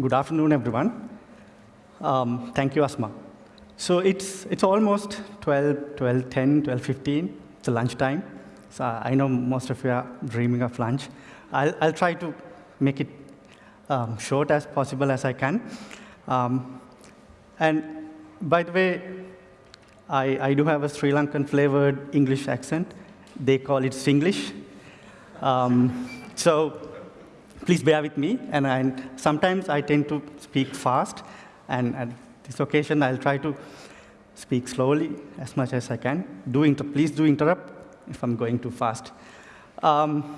Good afternoon, everyone. Um, thank you, Asma. So it's, it's almost 12, 12, 10, 12, 15. It's lunchtime. So I know most of you are dreaming of lunch. I'll, I'll try to make it um, short as possible as I can. Um, and by the way, I, I do have a Sri Lankan flavored English accent. They call it Singlish. Um, so please bear with me. And I, sometimes I tend to speak fast. And at this occasion, I'll try to speak slowly as much as I can. Do inter please do interrupt if I'm going too fast. Um,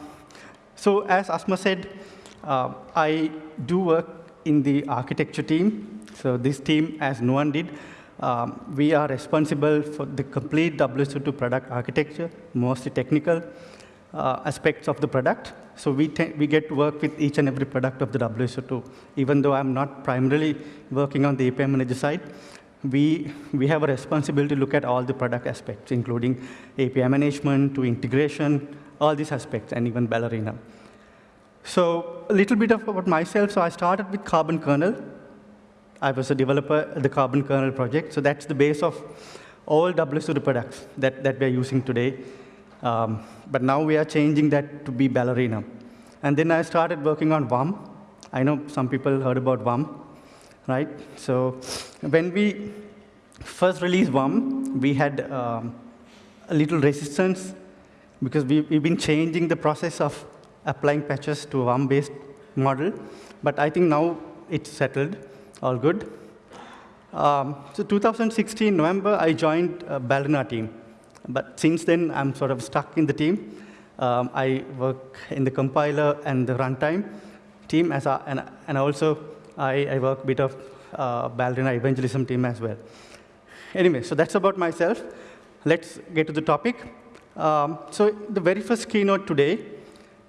so as Asma said, uh, I do work in the architecture team. So this team, as Nuwan did, um, we are responsible for the complete WSO2 product architecture, mostly technical uh, aspects of the product. So we, we get to work with each and every product of the WSO2. Even though I'm not primarily working on the API manager side, we, we have a responsibility to look at all the product aspects, including API management to integration, all these aspects, and even Ballerina. So a little bit about myself. So I started with Carbon Kernel. I was a developer at the Carbon Kernel project. So that's the base of all WSO2 products that, that we're using today. Um, but now we are changing that to be Ballerina. And then I started working on WUM. I know some people heard about WUM, right? So when we first released WUM, we had um, a little resistance because we, we've been changing the process of applying patches to WUM-based model. But I think now it's settled, all good. Um, so 2016, November, I joined uh, Ballerina team. But since then, I'm sort of stuck in the team. Um, I work in the compiler and the runtime team, as a, and, and also I, I work a bit of uh, Ballerina evangelism team as well. Anyway, so that's about myself. Let's get to the topic. Um, so the very first keynote today,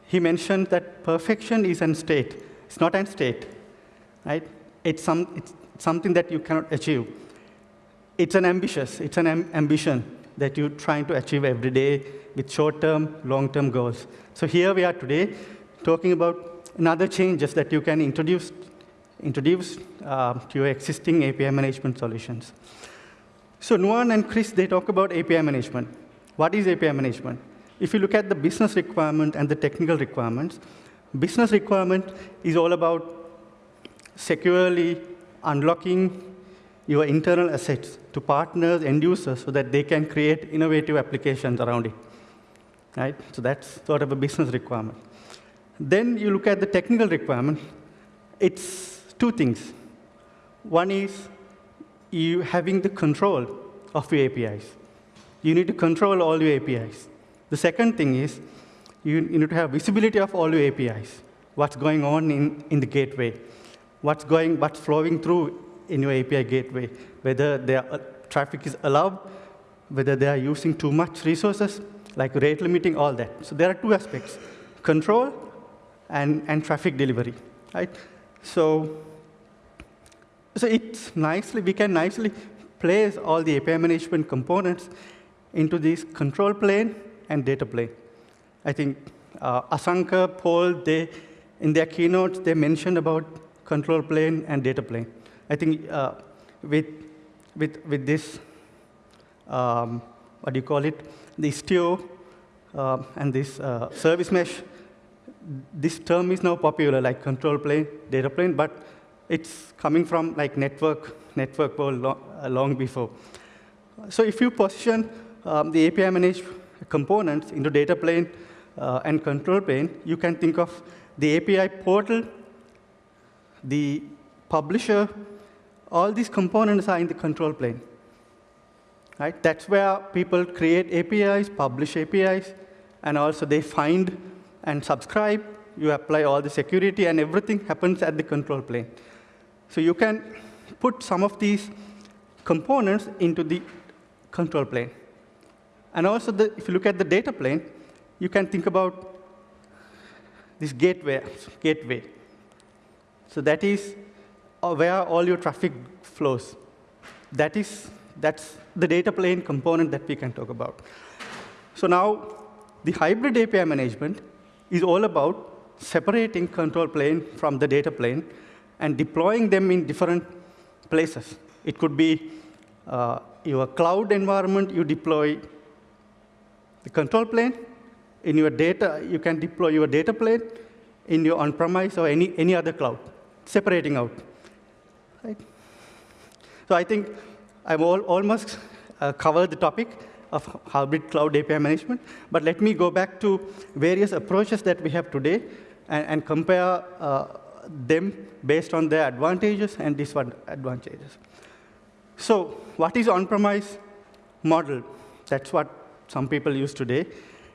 he mentioned that perfection is an state. It's not an state, right? It's, some, it's something that you cannot achieve. It's an ambitious, it's an am ambition that you're trying to achieve every day with short-term, long-term goals. So here we are today talking about another changes that you can introduce, introduce uh, to your existing API management solutions. So Nuwan and Chris, they talk about API management. What is API management? If you look at the business requirement and the technical requirements, business requirement is all about securely unlocking your internal assets to partners, and users, so that they can create innovative applications around it. Right? So that's sort of a business requirement. Then you look at the technical requirement. It's two things. One is you having the control of your APIs. You need to control all your APIs. The second thing is you, need to have visibility of all your APIs. What's going on in, in the gateway? What's going, what's flowing through in your API gateway, whether their uh, traffic is allowed, whether they are using too much resources, like rate limiting, all that. So there are two aspects, control and, and traffic delivery, right? So, so it's nicely, we can nicely place all the API management components into this control plane and data plane. I think uh, Asanka, Paul, they, in their keynotes, they mentioned about control plane and data plane. I think uh, with, with, with this, um, what do you call it, the Istio uh, and this uh, service mesh, this term is now popular, like control plane, data plane, but it's coming from like network, network world long, uh, long before. So if you position um, the API managed components into data plane uh, and control plane, you can think of the API portal, the publisher, all these components are in the control plane. Right? That's where people create APIs, publish APIs, and also they find and subscribe. You apply all the security, and everything happens at the control plane. So you can put some of these components into the control plane. And also, the, if you look at the data plane, you can think about this gateway. gateway. So that is where all your traffic flows. That is, that's the data plane component that we can talk about. So now, the hybrid API management is all about separating control plane from the data plane and deploying them in different places. It could be uh, your cloud environment, you deploy the control plane. In your data, you can deploy your data plane in your on-premise or any, any other cloud, separating out. Right? So I think I've almost uh, covered the topic of hybrid cloud API management. But let me go back to various approaches that we have today and, and compare uh, them based on their advantages and disadvantages. So what is on-premise model? That's what some people use today.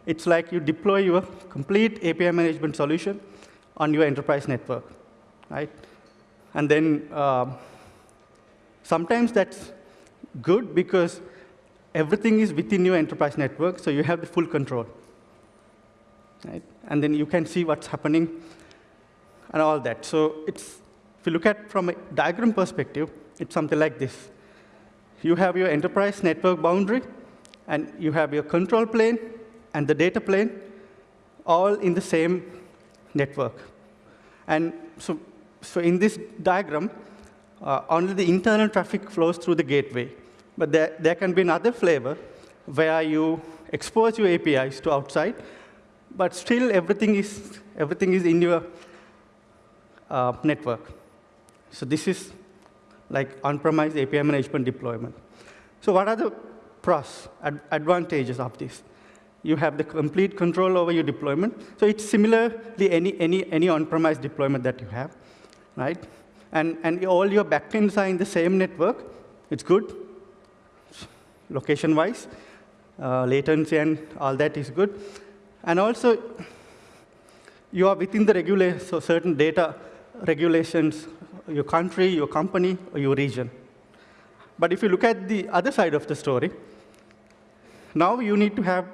It's like you deploy your complete API management solution on your enterprise network, right? And then uh, sometimes that's good because everything is within your enterprise network, so you have the full control. Right? And then you can see what's happening and all that. So it's, if you look at from a diagram perspective, it's something like this. You have your enterprise network boundary, and you have your control plane and the data plane all in the same network. And so, so in this diagram, uh, only the internal traffic flows through the gateway. But there, there can be another flavor where you expose your APIs to outside, but still everything is, everything is in your uh, network. So this is like on-premise API management deployment. So what are the pros, ad advantages of this? You have the complete control over your deployment. So it's similarly any, any, any on-premise deployment that you have, right? And, and all your backends are in the same network. It's good location-wise. Uh, latency and all that is good. And also, you are within the so certain data regulations, your country, your company, or your region. But if you look at the other side of the story, now you need to have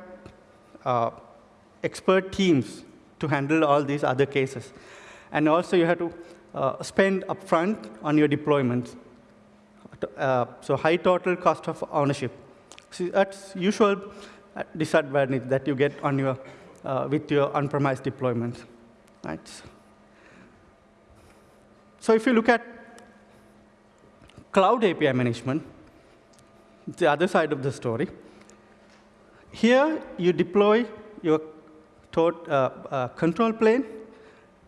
uh, expert teams to handle all these other cases. And also you have to uh, spend upfront on your deployments. Uh, so high total cost of ownership. See, that's usual disadvantage that you get on your, uh, with your on-premise deployments. Right? So if you look at cloud API management, the other side of the story, here you deploy your uh, uh, control plane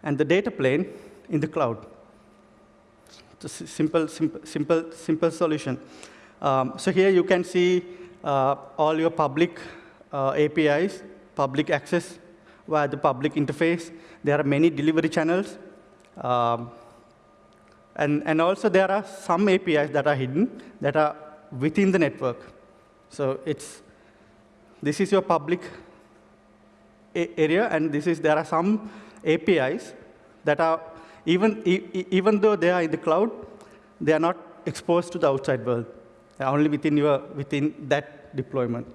and the data plane in the cloud. A simple, simple, simple, simple solution. Um, so here you can see uh, all your public uh, APIs, public access via the public interface. There are many delivery channels. Um, and, and also there are some APIs that are hidden that are within the network. So it's, this is your public area, and this is, there are some APIs that are, even, e even though they are in the cloud, they are not exposed to the outside world They're only within, your, within that deployment.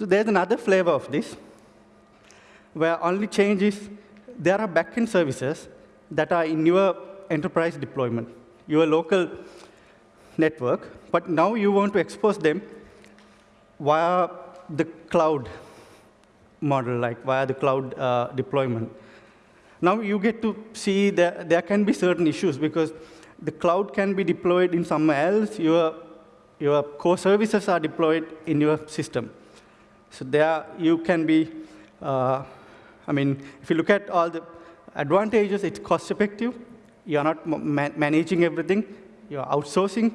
So there's another flavor of this, where only change is there are backend services that are in your enterprise deployment, your local network, but now you want to expose them via the cloud model, like via the cloud uh, deployment. Now you get to see that there can be certain issues because the cloud can be deployed in somewhere else. Your, your core services are deployed in your system. So there you can be, uh, I mean, if you look at all the advantages, it's cost effective. You're not ma managing everything. You're outsourcing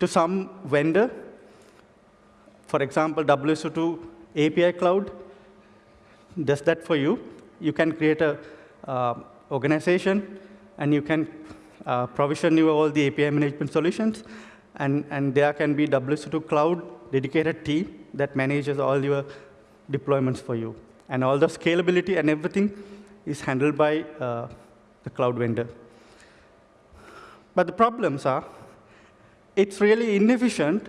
to some vendor. For example, WSO2 API Cloud does that for you. You can create a organization, and you can uh, provision you all the API management solutions, and, and there can be WSO2 Cloud dedicated team that manages all your deployments for you. And all the scalability and everything is handled by uh, the cloud vendor. But the problems are, it's really inefficient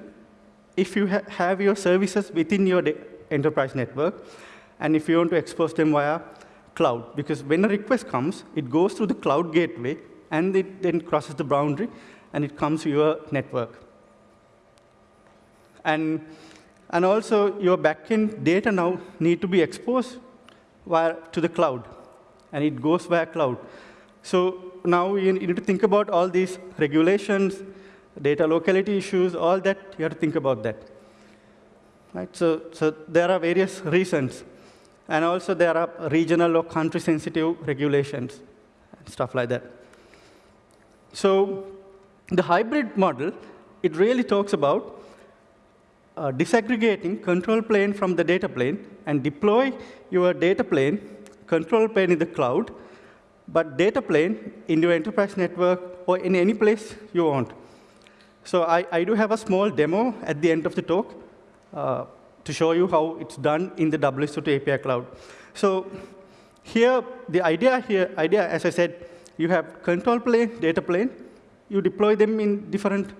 if you ha have your services within your enterprise network, and if you want to expose them via cloud. Because when a request comes, it goes through the cloud gateway, and it then crosses the boundary, and it comes to your network. And, and also, your backend data now need to be exposed via, to the cloud, and it goes via cloud. So now you need to think about all these regulations, data locality issues, all that, you have to think about that. Right? So, so there are various reasons. And also there are regional or country-sensitive regulations, stuff like that. So the hybrid model, it really talks about uh, disaggregating control plane from the data plane and deploy your data plane, control plane in the cloud, but data plane in your enterprise network or in any place you want. So I, I do have a small demo at the end of the talk uh, to show you how it's done in the WSO2 API cloud. So here, the idea here, idea, as I said, you have control plane, data plane. You deploy them in different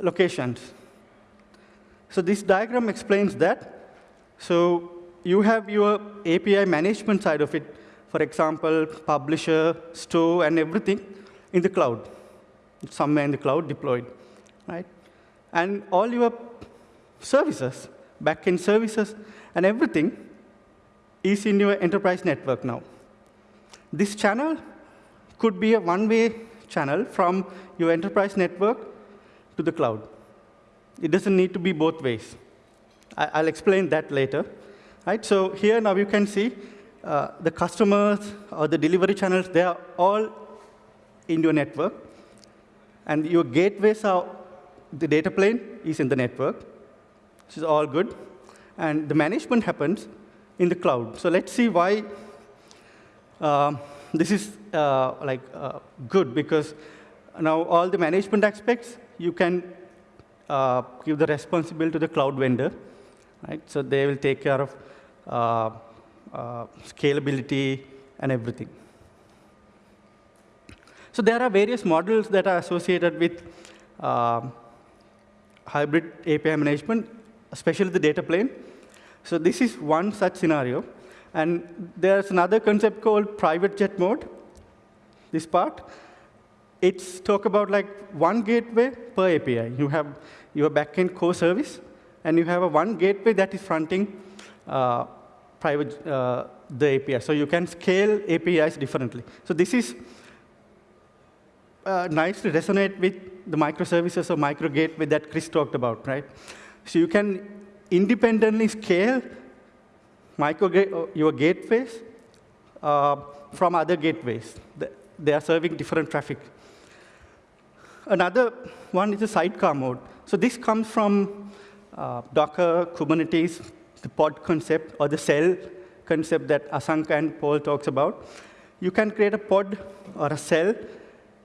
locations. So this diagram explains that. So you have your API management side of it, for example, publisher, store, and everything in the cloud, somewhere in the cloud deployed, right? And all your services, backend services, and everything is in your enterprise network now. This channel could be a one-way channel from your enterprise network to the cloud. It doesn't need to be both ways. I, will explain that later. Right? So here now you can see uh, the customers or the delivery channels, they are all in your network. And your gateways are, the data plane is in the network. This is all good. And the management happens in the cloud. So let's see why uh, this is uh, like uh, good, because now all the management aspects, you can uh, give the responsibility to the cloud vendor. Right? So they will take care of uh, uh, scalability and everything. So there are various models that are associated with hybrid API management, especially the data plane. So this is one such scenario. And there's another concept called private jet mode, this part. It's talk about like one gateway per API. You have your backend core service, and you have a one gateway that is fronting uh, private uh, the API. So you can scale APIs differently. So this is uh, nice to resonate with the microservices or micro gateway that Chris talked about, right? So you can independently scale micro your gateways uh, from other gateways. They are serving different traffic. Another one is the sidecar mode. So this comes from uh, Docker, Kubernetes, the pod concept, or the cell concept that Asanka and Paul talks about. You can create a pod or a cell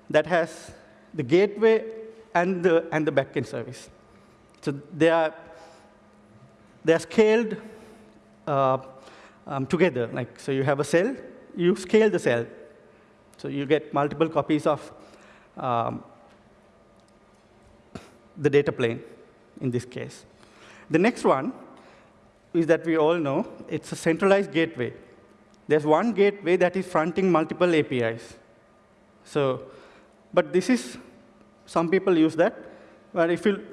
that has the gateway and the, and the backend service. So they are, they are scaled uh, um, together. Like, so you have a cell, you scale the cell. So you get multiple copies of um, the data plane in this case. The next one is that we all know it's a centralized gateway. There's one gateway that is fronting multiple APIs. So, but this is, some people use that. But if you,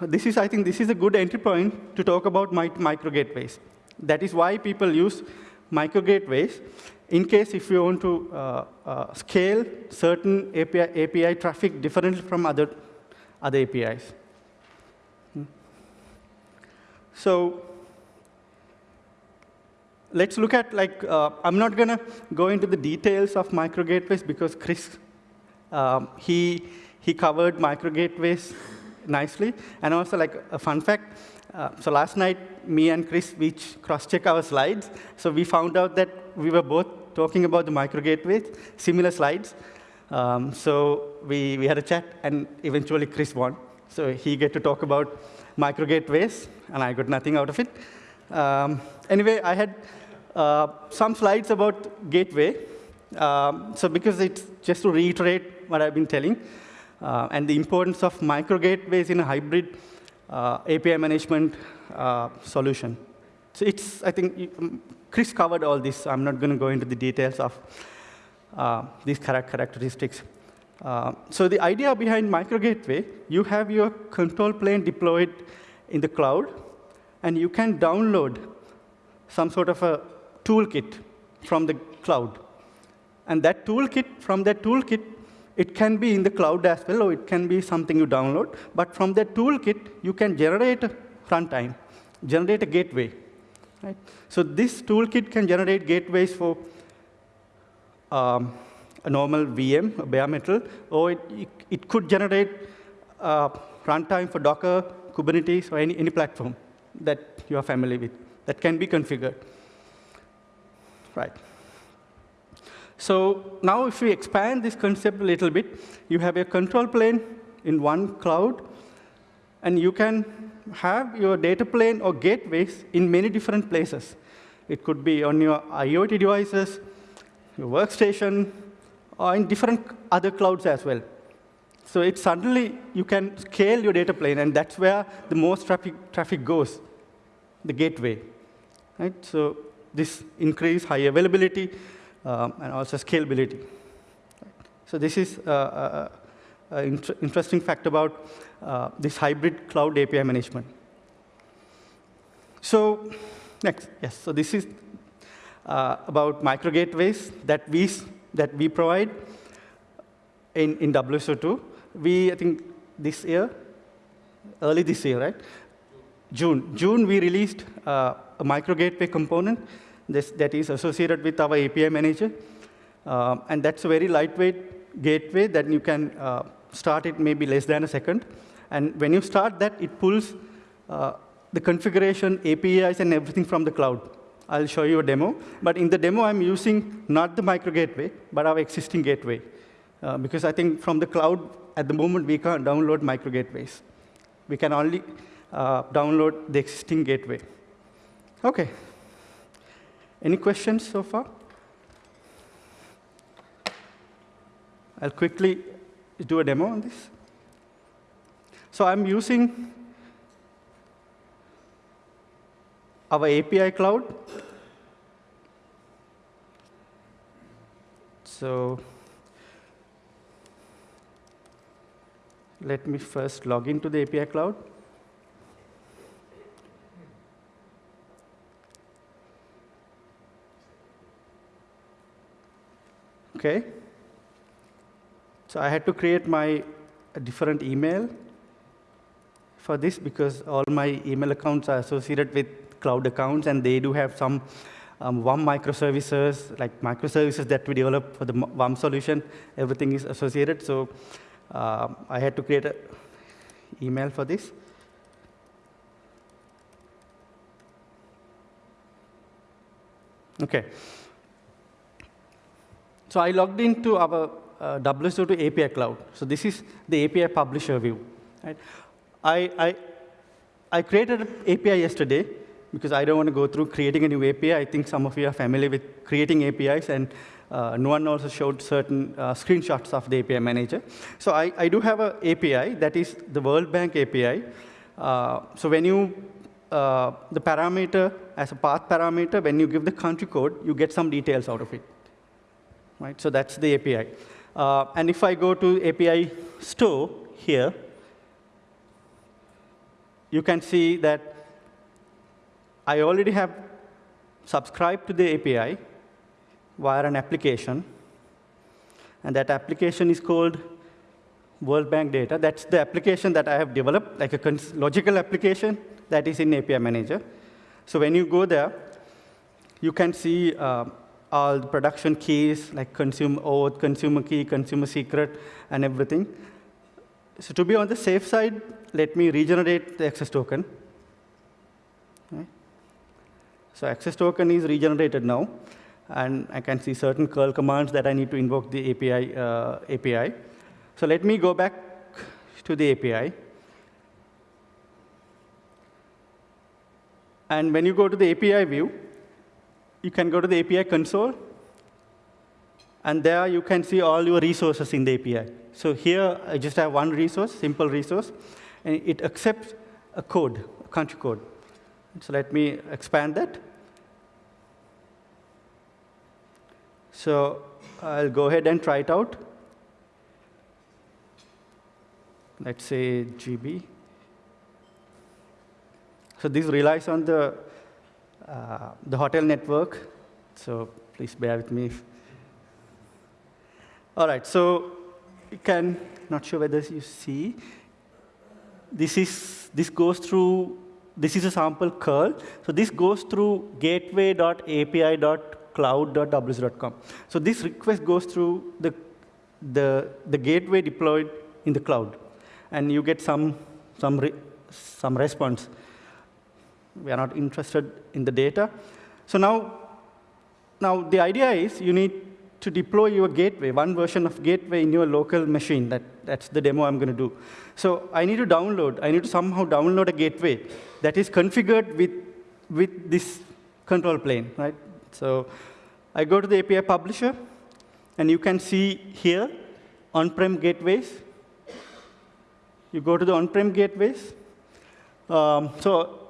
this is, I think this is a good entry point to talk about micro gateways. That is why people use micro gateways in case if you want to uh, uh, scale certain API, API traffic differently from other other APIs. Hmm. So let's look at, like, uh, I'm not going to go into the details of micro gateways because Chris, um, he, he covered micro gateways nicely. And also, like, a fun fact, uh, so last night, me and Chris, we cross-check our slides. So we found out that we were both talking about the micro gateways, similar slides. Um, so we, we had a chat, and eventually Chris won. So he get to talk about micro gateways, and I got nothing out of it. Um, anyway, I had uh, some slides about gateway. Um, so because it's just to reiterate what I've been telling, uh, and the importance of micro gateways in a hybrid uh, API management uh, solution. So it's, I think, um, Chris covered all this. I'm not going to go into the details of uh, these characteristics. Uh, so the idea behind micro gateway, you have your control plane deployed in the cloud, and you can download some sort of a toolkit from the cloud. And that toolkit, from that toolkit, it can be in the cloud as well, or it can be something you download. But from that toolkit, you can generate a runtime, generate a gateway. Right? So this toolkit can generate gateways for um, a normal VM, a bare metal, or it, it, it could generate uh, runtime for Docker, Kubernetes, or any, any platform that you are familiar with that can be configured. Right. So now if we expand this concept a little bit, you have a control plane in one cloud, and you can have your data plane or gateways in many different places. It could be on your IoT devices, your workstation, or in different other clouds as well. So it suddenly, you can scale your data plane, and that's where the most traffic, traffic goes, the gateway. Right? So this increase high availability um, and also scalability. So this is uh, uh, uh interesting fact about this hybrid cloud API management. So next, yes, so this is about micro gateways that we, that we provide in, in WSO2. We, I think, this year, early this year, right? June. June, we released uh, a micro gateway component this, that is associated with our API manager. Uh, and that's a very lightweight gateway that you can uh, start it maybe less than a second. And when you start that, it pulls uh, the configuration, APIs, and everything from the cloud. I'll show you a demo. But in the demo, I'm using not the micro gateway, but our existing gateway. Uh, because I think from the cloud, at the moment, we can't download micro gateways. We can only uh, download the existing gateway. OK. Any questions so far? I'll quickly do a demo on this. So I'm using our API cloud. So let me first log into the API cloud. OK. So I had to create my different email for this because all my email accounts are associated with cloud accounts, and they do have some um, WAM microservices, like microservices that we develop for the WAM solution. Everything is associated. So uh, I had to create an email for this. OK. So I logged into our uh, WSO2 API cloud. So this is the API publisher view. Right? I, I, I created an API yesterday because I don't want to go through creating a new API. I think some of you are familiar with creating APIs, and uh, Nuwan also showed certain uh, screenshots of the API manager. So I, I do have an API that is the World Bank API. Uh, so when you, uh, the parameter as a path parameter, when you give the country code, you get some details out of it right? So that's the API. Uh, and if I go to API store here, you can see that I already have subscribed to the API via an application. And that application is called World Bank Data. That's the application that I have developed, like a logical application that is in API Manager. So when you go there, you can see uh, all the production keys, like consumer auth, consumer key, consumer secret, and everything. So to be on the safe side, let me regenerate the access token. So access token is regenerated now. And I can see certain curl commands that I need to invoke the API. Uh, API. So let me go back to the API. And when you go to the API view, you can go to the API console, and there you can see all your resources in the API. So here, I just have one resource, simple resource, and it accepts a code, a country code. So let me expand that. So I'll go ahead and try it out. Let's say GB. So this relies on the uh, the hotel network. So please bear with me. All right, so you can, not sure whether you see, this is, this goes through, this is a sample curl. So this goes through gateway.api.cloud.ws.com. So this request goes through the, the, the gateway deployed in the cloud. And you get some, some, re, some response. We are not interested in the data. So now, now the idea is you need to deploy your gateway, one version of gateway in your local machine. That, that's the demo I'm going to do. So I need to download, I need to somehow download a gateway that is configured with, with this control plane, right? So I go to the API publisher, and you can see here on-prem gateways. You go to the on-prem gateways. Um, so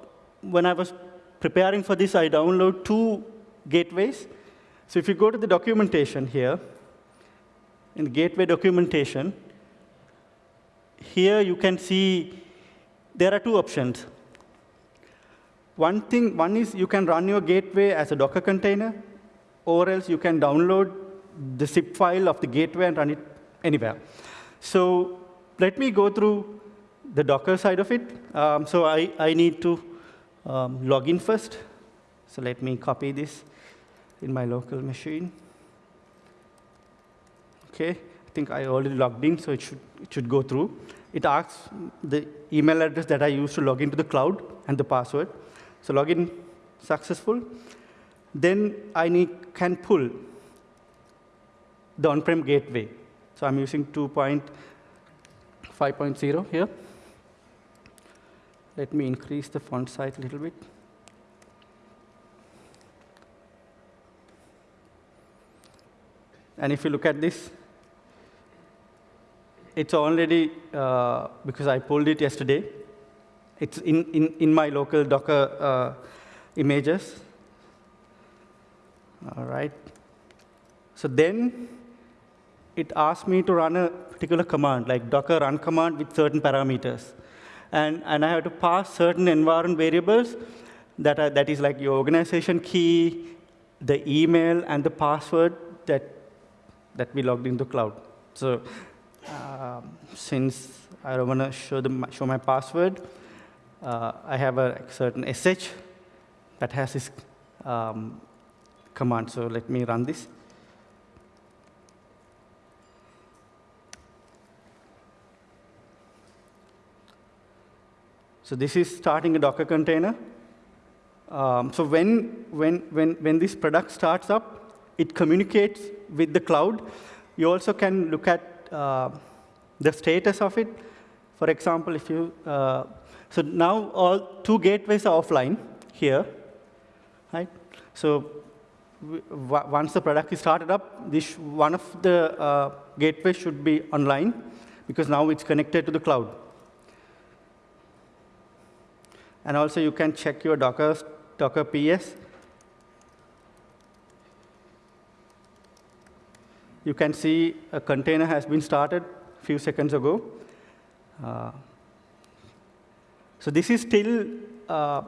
when I was preparing for this, I download two gateways. So if you go to the documentation here, in the gateway documentation, here you can see there are two options. One thing, one is you can run your gateway as a Docker container, or else you can download the zip file of the gateway and run it anywhere. So let me go through the Docker side of it. Um, so I, I need to um, log in first. So let me copy this in my local machine. OK, I think I already logged in, so it should, it should go through. It asks the email address that I used to log into the cloud and the password. So login successful. Then I need, can pull the on-prem gateway. So I'm using 2.5.0 here. Let me increase the font size a little bit. And if you look at this, it's already, uh, because I pulled it yesterday, it's in, in, in my local Docker uh, images. All right. So then it asked me to run a particular command, like docker run command with certain parameters. And, and I have to pass certain environment variables that, are, that is like your organization key, the email, and the password that that we logged into cloud. So uh, since I don't want to show, the, show my password, uh, I have a certain SH that has this um, command. So let me run this. So this is starting a Docker container. Um, so when, when, when, when this product starts up, it communicates with the cloud. You also can look at uh, the status of it. For example, if you, uh, so now all two gateways are offline here, right? So once the product is started up, this one of the uh, gateways should be online because now it's connected to the cloud. And also you can check your Docker, Docker PS you can see a container has been started a few seconds ago. Uh, so this is still uh,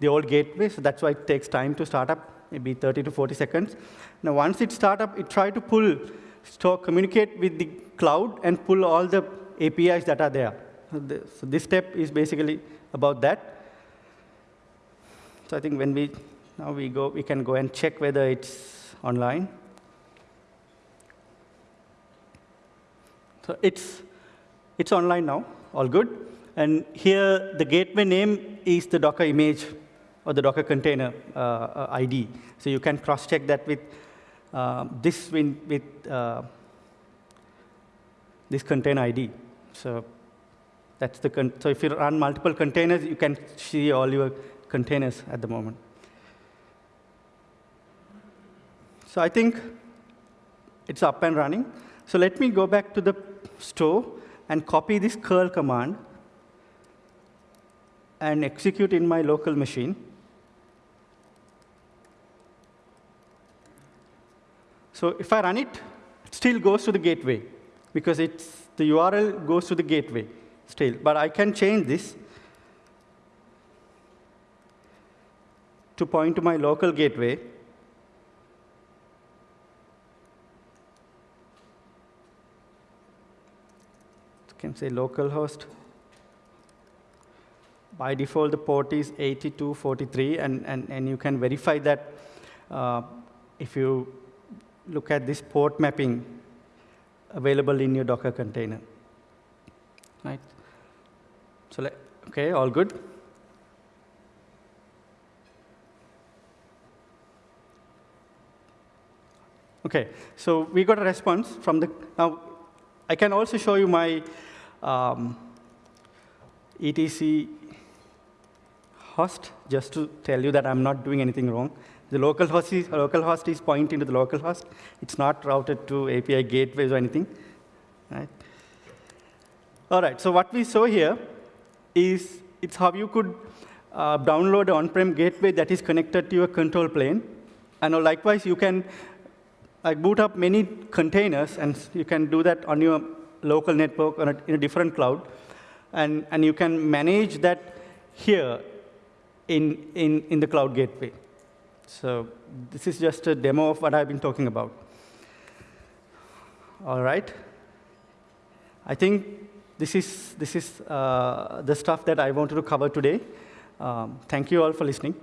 the old gateway, so that's why it takes time to start up, maybe 30 to 40 seconds. Now, once it starts up, it tries to pull, store, communicate with the cloud and pull all the APIs that are there. So, so this step is basically about that. So I think when we now we go, we can go and check whether it's online. So it's, it's online now, all good. And here, the gateway name is the Docker image or the Docker container uh, uh ID. So you can cross-check that with uh, this with, with uh, this container ID. So that's the so if you run multiple containers, you can see all your containers at the moment. So I think it's up and running. So let me go back to the store and copy this curl command and execute in my local machine. So if I run it, it still goes to the gateway because it's, the URL goes to the gateway still. But I can change this to point to my local gateway you can say localhost. By default, the port is 8243, and, and, and you can verify that uh, if you look at this port mapping available in your Docker container. Right? So, okay, all good. Okay, so we got a response from the, now I can also show you my um, etc host just to tell you that I'm not doing anything wrong. The local host is, local host is pointing to the local host. It's not routed to API gateways or anything. Right? All right, so what we saw here is it's how you could uh, download an on-prem gateway that is connected to your control plane. And likewise, you can like boot up many containers, and you can do that on your local network a, in a different cloud. And, and you can manage that here in, in, in the cloud gateway. So this is just a demo of what I've been talking about. All right. I think this is, this is uh, the stuff that I wanted to cover today. Um, thank you all for listening.